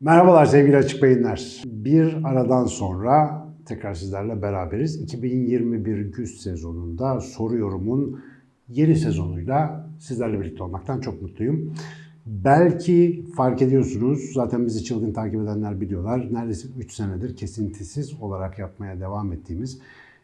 Merhabalar sevgili Açık Beyinler. Bir aradan sonra tekrar sizlerle beraberiz. 2021 güz sezonunda soru yorumun yeni sezonuyla sizlerle birlikte olmaktan çok mutluyum. Belki fark ediyorsunuz, zaten bizi çılgın takip edenler biliyorlar. Neredeyse 3 senedir kesintisiz olarak yapmaya devam ettiğimiz,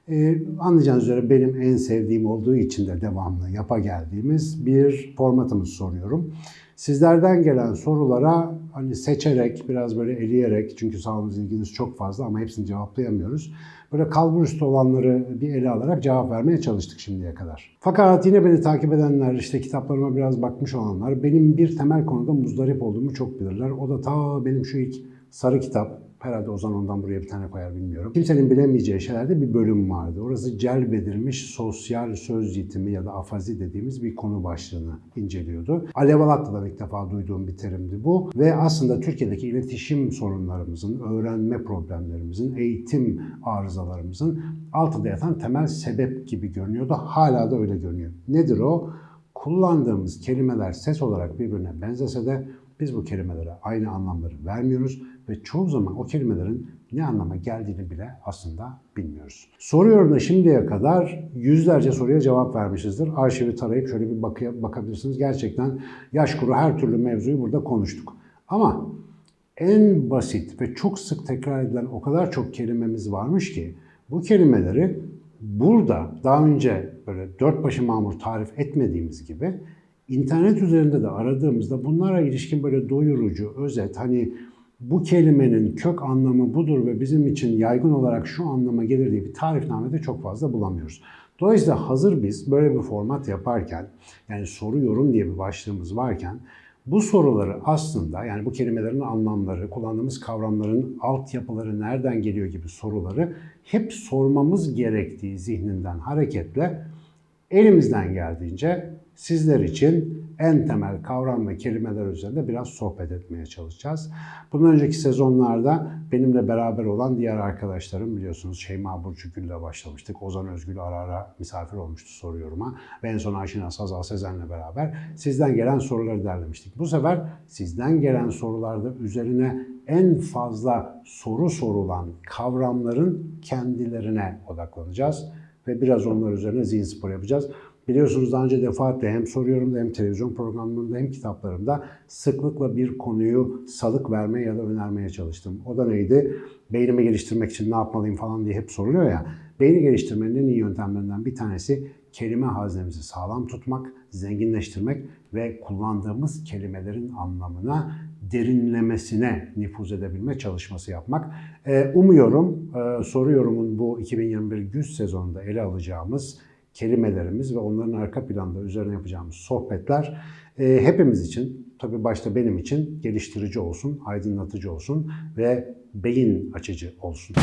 e, anlayacağınız üzere benim en sevdiğim olduğu için de devamlı yapa geldiğimiz bir formatımız soruyorum. Sizlerden gelen sorulara hani seçerek, biraz böyle eleyerek, çünkü sağlığınız ilginiz çok fazla ama hepsini cevaplayamıyoruz. Böyle kalbur üstü olanları bir ele alarak cevap vermeye çalıştık şimdiye kadar. Fakat yine beni takip edenler, işte kitaplarıma biraz bakmış olanlar, benim bir temel konuda muzdarip olduğumu çok bilirler. O da ta benim şu ilk sarı kitap, herhalde Ozan ondan buraya bir tane koyar bilmiyorum. Kimsenin bilemeyeceği şeylerde bir bölüm vardı. Orası celbedilmiş sosyal söz yitimi ya da afazi dediğimiz bir konu başlığını inceliyordu. Alev Alat'ta ilk defa duyduğum bir terimdi bu. Ve aslında Türkiye'deki iletişim sorunlarımızın, öğrenme problemlerimizin, eğitim arızalarımızın altında yatan temel sebep gibi görünüyordu. Hala da öyle görünüyor. Nedir o? Kullandığımız kelimeler ses olarak birbirine benzese de biz bu kelimelere aynı anlamları vermiyoruz ve çoğu zaman o kelimelerin ne anlama geldiğini bile aslında bilmiyoruz. Soruyorum da şimdiye kadar yüzlerce soruya cevap vermişizdir. Arşivi tarayıp şöyle bir bakıya, bakabilirsiniz. Gerçekten yaş kuru her türlü mevzuyu burada konuştuk. Ama en basit ve çok sık tekrar edilen o kadar çok kelimemiz varmış ki bu kelimeleri burada daha önce böyle dört başı mamur tarif etmediğimiz gibi internet üzerinde de aradığımızda bunlara ilişkin böyle doyurucu, özet, hani bu kelimenin kök anlamı budur ve bizim için yaygın olarak şu anlama gelir diye bir tarifnamede çok fazla bulamıyoruz. Dolayısıyla hazır biz böyle bir format yaparken, yani soru yorum diye bir başlığımız varken, bu soruları aslında yani bu kelimelerin anlamları, kullandığımız kavramların altyapıları nereden geliyor gibi soruları hep sormamız gerektiği zihninden hareketle elimizden geldiğince sizler için en temel kavram ve kelimeler üzerinde biraz sohbet etmeye çalışacağız. Bundan önceki sezonlarda benimle beraber olan diğer arkadaşlarım biliyorsunuz Şeyma Burcu Gül'le başlamıştık. Ozan Özgül ara ara misafir olmuştu soruyoruma. Ve en son Ayşin Sazal Sezen'le beraber sizden gelen soruları derlemiştik. Bu sefer sizden gelen sorularda üzerine en fazla soru sorulan kavramların kendilerine odaklanacağız ve biraz onlar üzerine zihin spor yapacağız. Biliyorsunuz daha önce defaatle hem soruyorum da hem televizyon programlarında hem kitaplarımda sıklıkla bir konuyu salık vermeye ya da önermeye çalıştım. O da neydi? Beynimi geliştirmek için ne yapmalıyım falan diye hep soruluyor ya. Beyni geliştirmenin en iyi yöntemlerinden bir tanesi kelime haznemizi sağlam tutmak, zenginleştirmek ve kullandığımız kelimelerin anlamına derinlemesine nüfuz edebilme çalışması yapmak. Umuyorum soru yorumun bu 2021 güz sezonunda ele alacağımız kelimelerimiz ve onların arka planda üzerine yapacağımız sohbetler e, hepimiz için, tabii başta benim için geliştirici olsun, aydınlatıcı olsun ve beyin açıcı olsun.